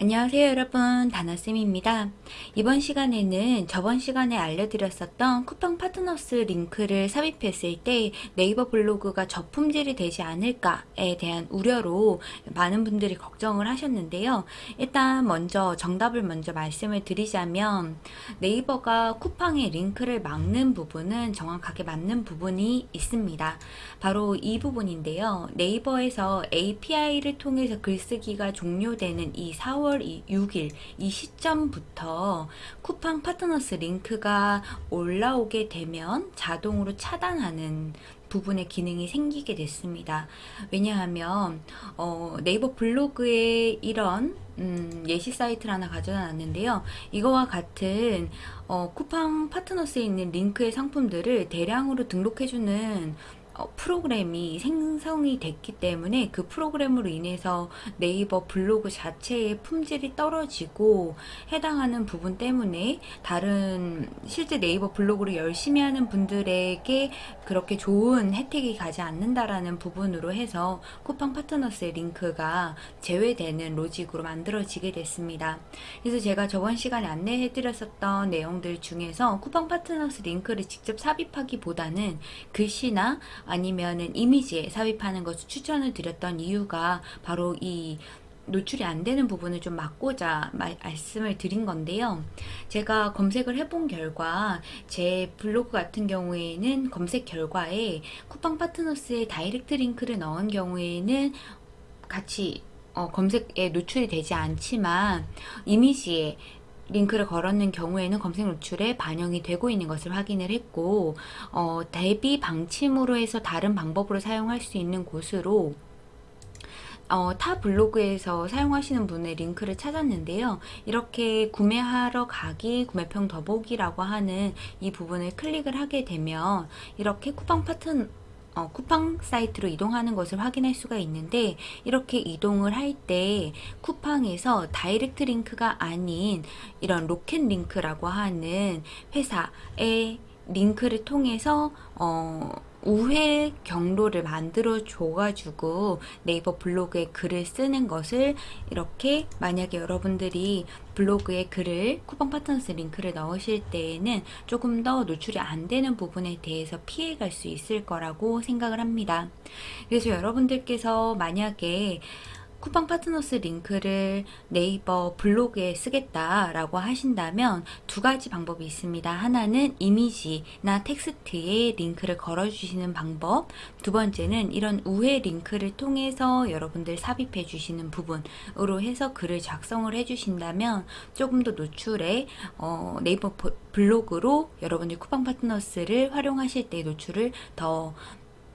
안녕하세요 여러분. 다나쌤입니다 이번 시간에는 저번 시간에 알려드렸었던 쿠팡 파트너스 링크를 삽입했을 때 네이버 블로그가 저품질이 되지 않을까에 대한 우려로 많은 분들이 걱정을 하셨는데요. 일단 먼저 정답을 먼저 말씀을 드리자면 네이버가 쿠팡의 링크를 막는 부분은 정확하게 맞는 부분이 있습니다. 바로 이 부분인데요. 네이버에서 API를 통해서 글쓰기가 종료되는 이 4월 10월 6일 이 시점부터 쿠팡 파트너스 링크가 올라오게 되면 자동으로 차단하는 부분의 기능이 생기게 됐습니다. 왜냐하면 어, 네이버 블로그에 이런 음, 예시 사이트를 하나 가져다 놨는데요. 이거와 같은 어, 쿠팡 파트너스에 있는 링크의 상품들을 대량으로 등록해주는 어, 프로그램이 생성이 됐기 때문에 그 프로그램으로 인해서 네이버 블로그 자체의 품질이 떨어지고 해당하는 부분 때문에 다른 실제 네이버 블로그를 열심히 하는 분들에게 그렇게 좋은 혜택이 가지 않는다라는 부분으로 해서 쿠팡 파트너스의 링크가 제외되는 로직으로 만들어지게 됐습니다. 그래서 제가 저번 시간에 안내해 드렸었던 내용들 중에서 쿠팡 파트너스 링크를 직접 삽입하기보다는 글씨나 아니면은 이미지에 삽입하는 것을 추천을 드렸던 이유가 바로 이 노출이 안 되는 부분을 좀 막고자 말 씀을 드린 건데요. 제가 검색을 해본 결과 제 블로그 같은 경우에는 검색 결과에 쿠팡 파트너스의 direct link를 넣은 경우에는 같이 어, 검색에 노출이 되지 않지만 이미지에 링크를 걸었는 경우에는 검색 노출에 반영이 되고 있는 것을 확인을 했고 어, 대비 방침으로 해서 다른 방법으로 사용할 수 있는 곳으로 어, 타 블로그에서 사용하시는 분의 링크를 찾았는데요. 이렇게 구매하러 가기, 구매평 더보기라고 하는 이 부분을 클릭을 하게 되면 이렇게 쿠팡 파트 어, 쿠팡 사이트로 이동하는 것을 확인할 수가 있는데 이렇게 이동을 할 때 쿠팡에서 direct link가 아닌 이런 로켓 링크라고 하는 회사의 링크를 통해서 어, 우회 경로를 만들어 줘가지고 네이버 블로그에 글을 쓰는 것을 이렇게 만약에 여러분들이 블로그에 글을 쿠팡 파트너스 링크를 넣으실 때에는 조금 더 노출이 안 되는 부분에 대해서 피해갈 수 있을 거라고 생각을 합니다. 그래서 여러분들께서 만약에 쿠팡 파트너스 링크를 네이버 블로그에 쓰겠다라고 하신다면 두 가지 방법이 있습니다. 하나는 이미지나 텍스트에 링크를 걸어주시는 방법 두 번째는 이런 우회 링크를 통해서 여러분들 삽입해 주시는 부분으로 해서 글을 작성을 해 주신다면 조금 더 노출에 어, 네이버 블로그로 여러분들 쿠팡 파트너스를 활용하실 때 노출을 더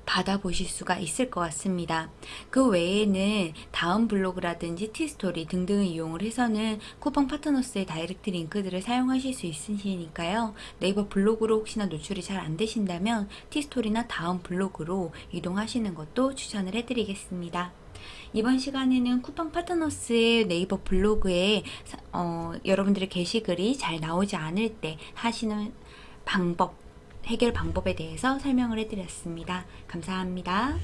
받아보실 수가 있을 것 같습니다. 그 외에는 다음 블로그라든지 티스토리 등등을 이용을 해서는 쿠팡 파트너스의 direct 링크들을 사용하실 수 있으시니까요. 네이버 블로그로 혹시나 노출이 잘 안 되신다면 티스토리나 다음 블로그로 이동하시는 것도 추천을 해드리겠습니다. 이번 시간에는 쿠팡 파트너스의 네이버 블로그에 어, 여러분들의 게시글이 잘 나오지 않을 때 하시는 방법 해결 방법에 대해서 설명을 해드렸습니다. 감사합니다.